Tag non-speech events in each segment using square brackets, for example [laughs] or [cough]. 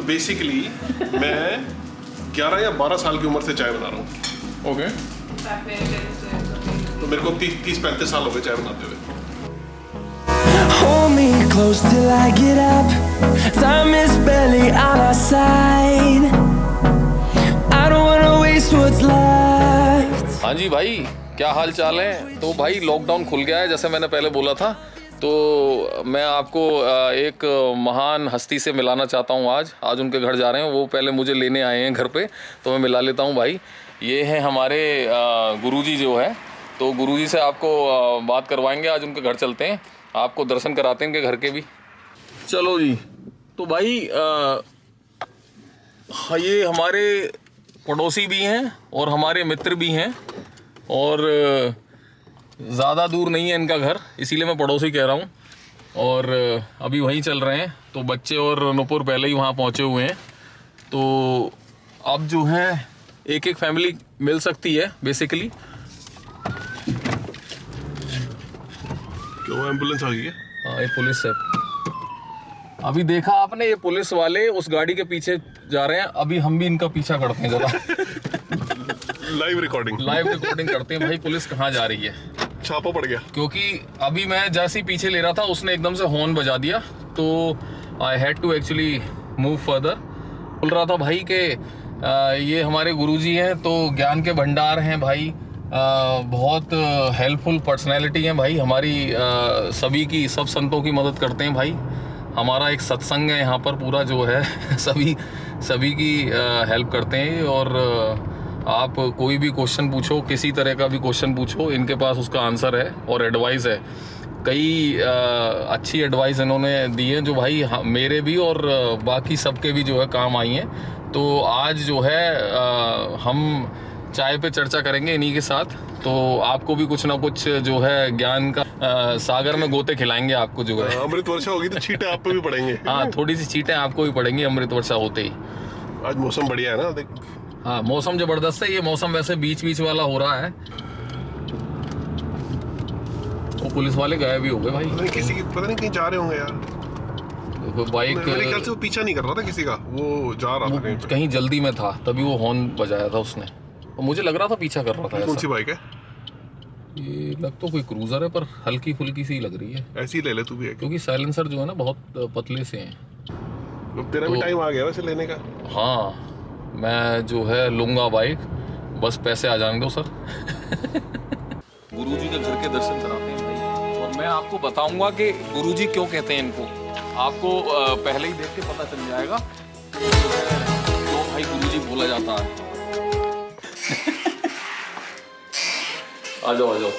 तो बेसिकली मैं 11 या 12 साल की उम्र से चाय बना रहा हूँ ओके तो मेरे को तीस तीस पैंतीस साल हो गए चाय बनाते हुए Hold me close till I get up. Time is barely on our side. I don't wanna waste what's left. हाँ जी भाई क्या हाल चाल है तो भाई लॉकडाउन खुल गया है जैसे मैंने पहले बोला था तो मैं आपको एक महान हस्ती से मिलाना चाहता हूँ आज। आज उनके घर जा रहे हैं वो पहले मुझे लेने आए हैं घर पे तो मैं मिला लेता हूँ भाई। ये हैं हमारे गुरुजी जो है। तो गुरुजी से आपको बात करवाएँगे आज उनके घर चलते हैं। आपको दर्शन कराते हैं इनके घर के भी। चलो जी। तो भाई अ, हाँ ये हमारे पड़ोसी भी हैं और हमारे मित्र भी हैं। और ज़्यादा दूर नहीं है इनका घर इसीलिए मैं पड़ोसी कह रहा हूँ। और अभी वहीं चल रहे हैं तो बच्चे और नुपुर पहले ही वहाँ पहुँचे हुए हैं। तो अब जो है एक एक फैमिली मिल सकती है बेसिकली क्यों एंबुलेंस आ गई है? हाँ ये पुलिस है। अभी देखा आपने ये पुलिस वाले उस गाड़ी के पीछे जा रहे हैं अभी हम भी इनका पीछा करते हैं जरा। लाइव रिकॉर्डिंग लाइव रिकॉर्डिंग करते हैं भाई पुलिस कहाँ जा रही है? छापा पड़ गया। क्योंकि अभी मैं जैसे ही पीछे ले रहा था उसने एकदम से हॉर्न बजा दिया। तो I had to actually move further बोल रहा था भाई के अ, ये हमारे गुरुजी हैं तो ज्ञान के भंडार हैं भाई। अ, बहुत हेल्पफुल पर्सनैलिटी हैं भाई। हमारी अ, सभी की सब संतों की मदद करते हैं भाई। हमारा एक सत्संग है यहाँ पर पूरा जो है [laughs] सभी सभी की हेल्प करते हैं। और आप कोई भी क्वेश्चन पूछो किसी तरह का भी क्वेश्चन पूछो इनके पास उसका आंसर है और एडवाइस है। कई अ, अच्छी एडवाइस इन्होंने दी है जो भाई हाँ, मेरे भी और बाकी सबके भी जो है काम आई हैं। तो आज जो है अ, हम चाय पे चर्चा करेंगे इन्हीं के साथ। तो आपको भी कुछ ना कुछ जो है ज्ञान का अ, सागर में गोते खिलाएँगे आपको जो है। अमृत वर्षा होगी तो छींटे आप पे भी पड़ेंगे। हाँ थोड़ी सी चीटें आपको भी पड़ेंगी अमृत वर्षा होते ही। आज मौसम बढ़िया है ना देख। हाँ मौसम ज़बरदस्त है ये मौसम वैसे बीच बीच वाला हो रहा है। वो पुलिस वाले गायब भी हो गए भाई। किसी की पता नहीं कहीं जा रहे होंगे यार। देखो बाइक मेरे ख्याल से वो पीछा नहीं कर रहा था किसी का। वो जा रहा था कहीं कहीं जल्दी में था तभी वो हॉर्न बजाया था उसने। और मुझे लग रहा था पीछा कर रहा था कौन सी बाइक है? ये लग तो कोई क्रूजर है पर हल्की फुल्की सी लग रही है। ऐसी ले ले तू भी एक। क्योंकि साइलेंसर जो है ना बहुत पतले से हैं। तेरा भी तो- टाइम आ गया वैसे लेने का। हाँ। मैं जो है लूँगा बाइक बस पैसे आ जाने दो सर गुरुजी के घर के दर्शन कराते हैं और मैं आपको बताऊँगा कि गुरुजी क्यों कहते हैं इनको। आपको पहले ही देख के पता चल जाएगा। क्यों भाई गुरुजी बोला जाता है। [laughs] आ जाओ आ जाओ।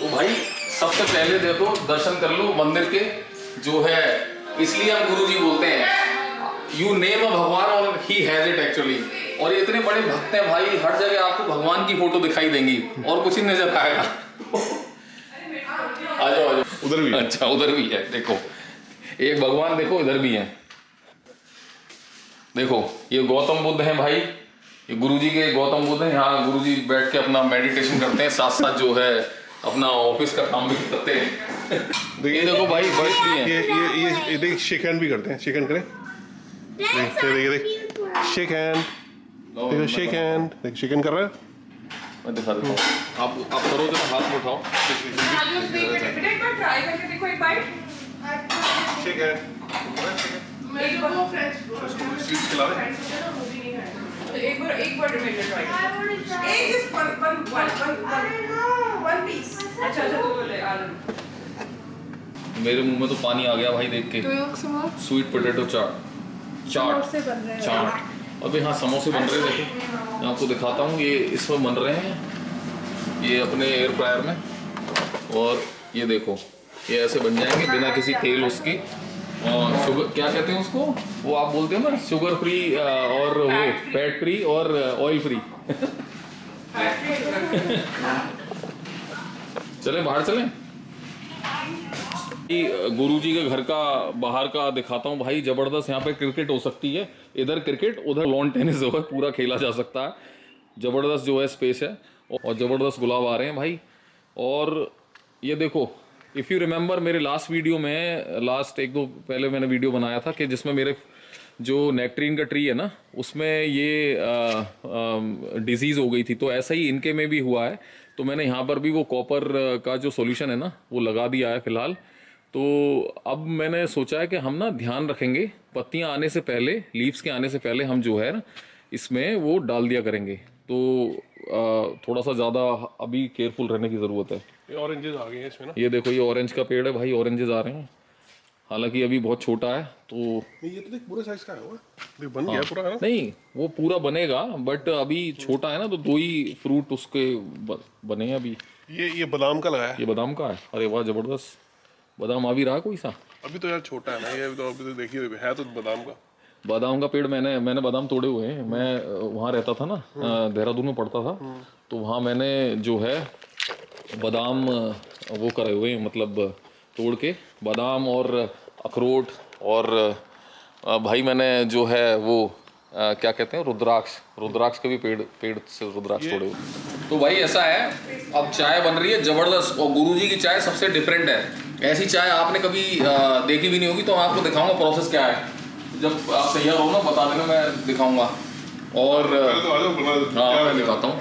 तो भाई, सबसे पहले देखो, दर्शन कर लो मंदिर के। जो है, इसलिए हम गुरुजी बोलते हैं। यू नेम अ भगवान ही हैज़ इट एक्चुअली और ये इतने बड़े भक्त हैं भाई हर जगह आपको भगवान की फ़ोटो दिखाई देंगी और कुछ ही नज़र आएगा। आ जाओ आ जाओ उधर भी अच्छा उधर भी है देखो। एक भगवान देखो इधर भी है। देखो ये गौतम बुद्ध हैं भाई। ये गुरुजी के गौतम बुद्ध हैं। यहाँ गुरुजी बैठ के अपना मेडिटेशन करते हैं साथ साथ जो है अपना ऑफ़िस का काम भी करते हैं। ये देखो भाई बर्ड्स भी हैं। ये ये ये देख शेक हैंड भी करते हैं। शेक हैंड करें देख। देख देख शेक हैंड देखो शेक हैंड देख शेक हैंड कर रहा है मैं दिखा देता हूँ। आप आप करो जरा हाथ में उठाओ एक बार ट्राई करके देखो एक एक बार एक बार रिमेंडर ट्राई एक just one one one one one piece अच्छा अच्छा तो ले आ मेरे मुँह में तो पानी आ गया भाई देख के। स्वीट पोटैटो चाट चाट से बन रहे हैं। चाट। अबे हाँ समोसे बन रहे हैं देखो। मैं आपको दिखाता हूँ ये इसमें बन रहे हैं ये अपने एयर फ्रायर में। और ये देखो ये ऐसे बन जाएँगे बिना किसी तेल उसकी। और शुगर क्या कहते हैं उसको? वो आप बोलते हैं ना शुगर फ्री और वो फैट फ्री और ऑयल फ्री चलें बाहर चलें। गुरु जी के घर का, बाहर का दिखाता हूँ, भाई ज़बरदस्त यहाँ पे क्रिकेट हो सकती है। इधर क्रिकेट, उधर लॉन टेनिस जो है, पूरा खेला जा सकता है। ज़बरदस्त जो है स्पेस है, और ज़बरदस्त गुलाब आ रहे हैं भाई। और ये देखो इफ़ यू रिमेंबर मेरे लास्ट वीडियो में लास्ट एक दो पहले मैंने वीडियो बनाया था कि जिसमें मेरे जो नेक्ट्रीन का ट्री है ना, उसमें ये डिज़ीज़ हो गई थी। तो ऐसा ही इनके में भी हुआ है। तो मैंने यहाँ पर भी वो कॉपर का जो सॉल्यूशन है ना, वो लगा दिया है फ़िलहाल। तो अब मैंने सोचा है कि हम ना ध्यान रखेंगे पत्तियाँ आने से पहले लीव्स के आने से पहले हम जो है ना इसमें वो डाल दिया करेंगे। तो आ, थोड़ा सा ज़्यादा अभी केयरफुल रहने की ज़रूरत है। ये ऑरेंजेस आ गए हैं इसमें ना। ये देखो ये ऑरेंज का पेड़ है भाई ऑरेंजेस आ रहे हैं। हालाँकि अभी बहुत छोटा है तो नहीं ये तो देख पूरे साइज़ का है वो। देख बन गया पूरा है ना? नहीं वो पूरा बनेगा बट अभी छोटा है ना तो दो ही फ्रूट उसके बने हैं अभी। ये ये बादाम का लगाया ये बादाम का है। अरे वाह ज़बरदस्त। बादाम आ भी रहा कोई सा? अभी तो यार छोटा है ना ये तो अभी तो देखिए है तो बादाम का। बादाम का पेड़ मैंने मैंने बादाम तोड़े हुए हैं। मैं वहाँ रहता था ना देहरादून में पढ़ता था। तो वहाँ मैंने जो है बादाम वो करे हुए हैं मतलब तोड़ के। बादाम और अखरोट और भाई मैंने जो है वो अ, क्या कहते हैं रुद्राक्ष। रुद्राक्ष के भी पेड़ पेड़ से रुद्राक्ष तोड़े हुए। तो भाई ऐसा है अब चाय बन रही है ज़बरदस्त। और गुरुजी की चाय सबसे डिफरेंट है। ऐसी चाय आपने कभी देखी भी नहीं होगी तो मैं आपको दिखाऊँगा प्रोसेस क्या है। जब आप तैयार हो ना बता देना मैं दिखाऊँगा। और तो हाँ मैं दिखाता हूँ।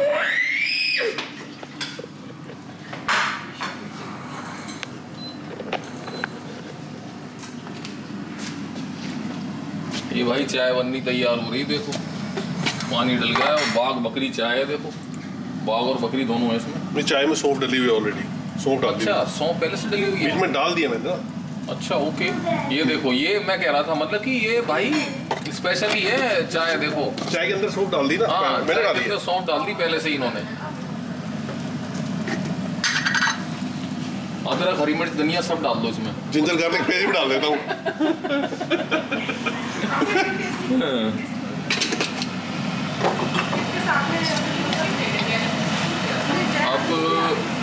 ये भाई चाय बननी तैयार हो रही देखो। पानी डल गया है और बाघ बकरी चाय है देखो। बाघ और बकरी दोनों है इसमें। चाय में सौंफ डली हुई ऑलरेडी सौंफ डाल अच्छा सौंफ पहले से डली हुई बीच है में डाल दिया मैंने। ना अच्छा ओके। ये देखो ये मैं कह रहा था मतलब कि ये भाई स्पेशल ही है चाय देखो। चाय के अंदर सौंफ डाल दी ना? हाँ मैंने डाल दिया सौंफ डाल दी पहले से ही इन्होंने। अदरक हरी मिर्च धनिया सब डाल दो इसमें। जिंजर गार्लिक पेस्ट भी डाल देता हूँ। में अब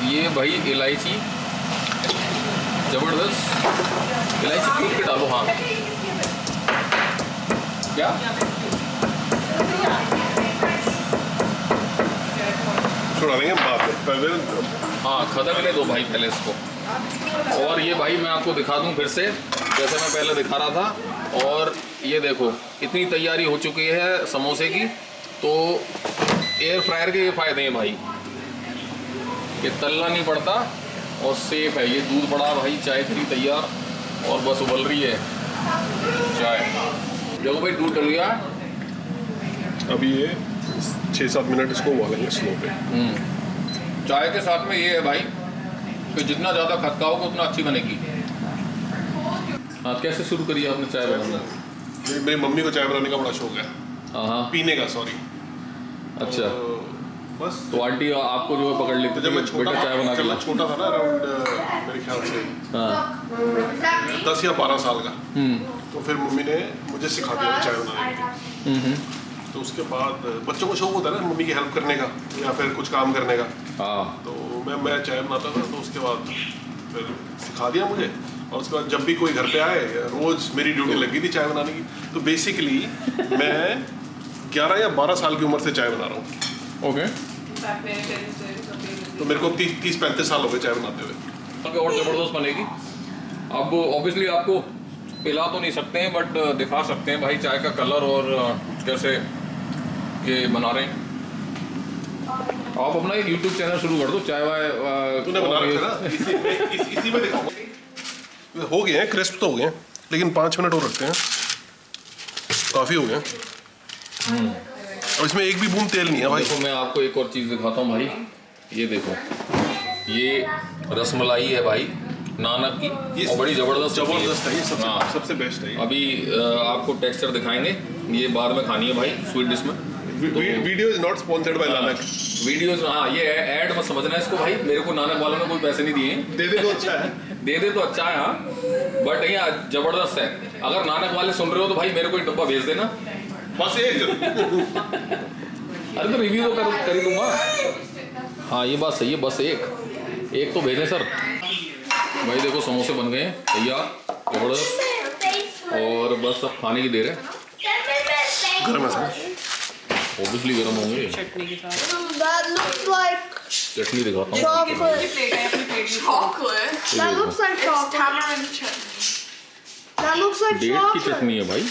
ये भाई इलायची ज़बरदस्त। इलायची कूट के डालो हाँ। क्या? छोड़ा देंगे बाद में पहले हाँ खदकने दो भाई पहले इसको। और ये भाई मैं आपको दिखा दूँ फिर से जैसे मैं पहले दिखा रहा था। और ये देखो इतनी तैयारी हो चुकी है समोसे की तो एयर फ्रायर के ये फ़ायदे हैं भाई। ये तलना नहीं पड़ता और सेफ़ है। ये दूध पड़ा भाई चाय करी तैयार और बस उबल रही है। चाय। देखो भाई दूध डल गया। अभी ये छः सात मिनट इसको उबालेंगे स्लो पे। चाय के साथ में ये है भाई कि जितना ज़्यादा खटकाओगे उतना अच्छी बनेगी। हाँ कैसे शुरू करी आपने चाय बनाना? मेरी मम्मी को चाय बनाने का बड़ा शौक है। हाँ हाँ। पीने का सॉरी अच्छा। बस। तो आंटी आपको जो है पकड़ लेते लेती जब मैं छोटा चाय बना के जब ला। मैं छोटा था ना अराउंड मेरे ख्याल से हाँ। दस या बारह साल का। हम्म। तो फिर मम्मी ने मुझे सिखा दिया चाय बनाने की हम्म, हम्म, तो उसके बाद बच्चों को शौक होता है ना मम्मी की हेल्प करने का या फिर कुछ काम करने का। हाँ। तो मैं मैं चाय बनाता था तो उसके बाद फिर सिखा दिया मुझे। और उसके बाद जब भी कोई घर पे आए रोज मेरी ड्यूटी लगी थी चाय बनाने की तो बेसिकली मैं 11 या 12 साल की उम्र से चाय बना रहा हूँ। ओके साथ तो मेरे को तीस तीस पैंतीस साल हो गए चाय बनाते हुए। और ज़बरदस्त बनेगी। अब ऑब्वियसली आपको पिला तो नहीं सकते हैं बट दिखा सकते हैं भाई चाय का कलर और कैसे ये बना रहे हैं। आप अपना एक यूट्यूब चैनल शुरू कर दो चाय वाय तूने बना रखा ना? इसी में इस, इसी में दिखाऊँगा। हो गए हैं क्रिस्प तो हो गए हैं लेकिन पाँच मिनट और रखते हैं। काफ़ी हो गए हैं। अब इसमें एक भी बूंद तेल नहीं है भाई। देखो मैं आपको एक और चीज़ दिखाता हूँ भाई। ये देखो ये रसमलाई है भाई नानक की और बड़ी ज़बरदस्त ज़बरदस्त है ये सबसे हाँ। सबसे बेस्ट है अभी आपको टेक्सचर दिखाएँगे ये बाद में खानी है भाई स्वीट डिश में। Video is not sponsored by Nanak videos हाँ। ये ऐड मत समझना इसको भाई मेरे को नानक वालों ने कोई पैसे नहीं दिए। दे दे तो अच्छा है। [laughs] दे दे तो अच्छा है हाँ। बट यहाँ ज़बरदस्त है। अगर नानक वाले सुन रहे हो तो भाई मेरे को एक डब्बा भेज देना। बस एक अरे तो रिव्यू तो कर, कर ही दूँगा हाँ ये बात सही है बस एक। एक तो भेजें सर। भाई देखो समोसे बन गए तैयार ज़बरदस्त और बस अब खाने की देर है। गरम है सर। ऑब्वियसली गर्म होंगे। चटनी दिखाता हूँ। डेट की चटनी है भाई।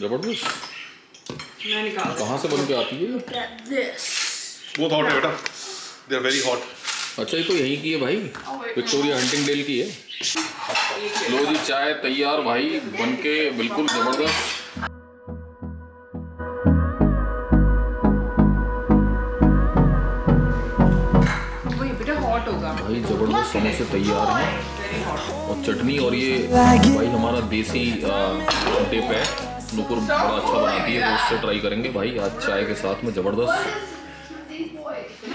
ज़बरदस्त। मैं निकाल कहाँ से बन के आती है. बहुत हॉट है बेटा। दे आर वेरी हॉट अच्छा ये तो यहीं की है भाई। विक्टोरिया हंटिंग डेल की है। लो जी चाय तैयार भाई बन के बिल्कुल ज़बरदस्त। भाई ज़बरदस्त समोसे तैयार हैं। और चटनी और ये भाई हमारा देसी टिप है। नुपुर बड़ा अच्छा बनाती है उससे ट्राई करेंगे। भाई आज चाय के साथ में ज़बरदस्त।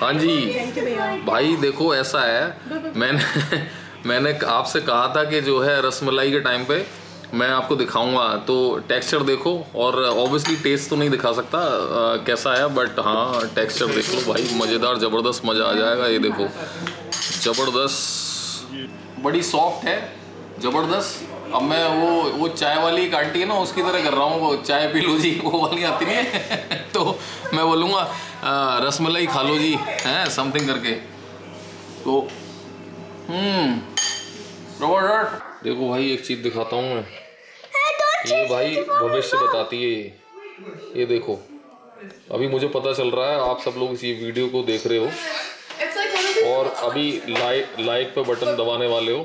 हाँ जी भाई देखो ऐसा है। मैंने मैंने आपसे कहा था कि जो है रसमलाई के टाइम पे मैं आपको दिखाऊँगा। तो टेक्सचर देखो और ऑब्वियसली टेस्ट तो नहीं दिखा सकता अ, कैसा है बट हाँ टेक्सचर देख लो भाई। मज़ेदार ज़बरदस्त मज़ा आ जाएगा ये देखो। ज़बरदस्त। बड़ी सॉफ्ट है ज़बरदस्त। अब मैं वो वो चाय वाली एक आंटी है ना उसकी तरह कर रहा हूँ वो चाय पी लो जी वो वाली आती नहीं है। [laughs] तो मैं बोलूँगा रसमलाई खा लो जी हैं समथिंग करके। तो हम्म ज़बरदस्त। देखो भाई एक चीज़ दिखाता हूँ मैं। ये भाई भविष्य बताती है ये। ये देखो अभी मुझे पता चल रहा है आप सब लोग इस वीडियो को देख रहे हो. और अभी लाइक लाइक पे बटन दबाने वाले हो।